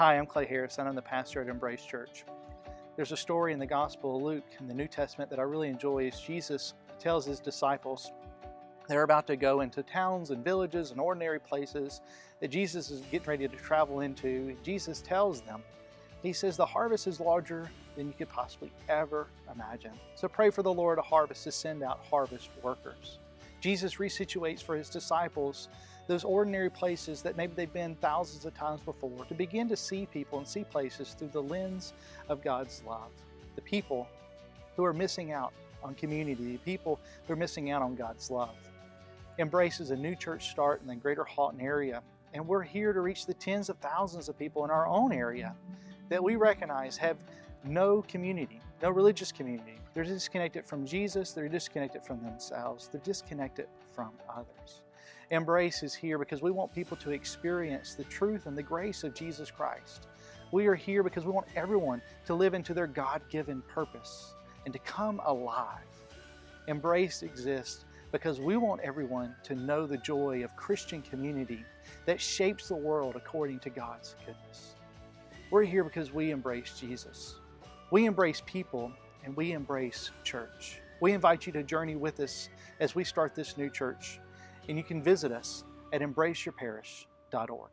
Hi, I'm Clay Harris and I'm the pastor at Embrace Church. There's a story in the Gospel of Luke in the New Testament that I really enjoy as Jesus tells his disciples they're about to go into towns and villages and ordinary places that Jesus is getting ready to travel into. Jesus tells them, He says, the harvest is larger than you could possibly ever imagine. So pray for the Lord of harvest to send out harvest workers. Jesus resituates for his disciples those ordinary places that maybe they've been thousands of times before to begin to see people and see places through the lens of God's love. The people who are missing out on community, the people who are missing out on God's love. Embrace is a new church start in the greater Haughton area, and we're here to reach the tens of thousands of people in our own area that we recognize have no community, no religious community. They're disconnected from Jesus, they're disconnected from themselves, they're disconnected from others. Embrace is here because we want people to experience the truth and the grace of Jesus Christ. We are here because we want everyone to live into their God-given purpose and to come alive. Embrace exists because we want everyone to know the joy of Christian community that shapes the world according to God's goodness. We're here because we embrace Jesus. We embrace people and we embrace church. We invite you to journey with us as we start this new church, and you can visit us at embraceyourparish.org.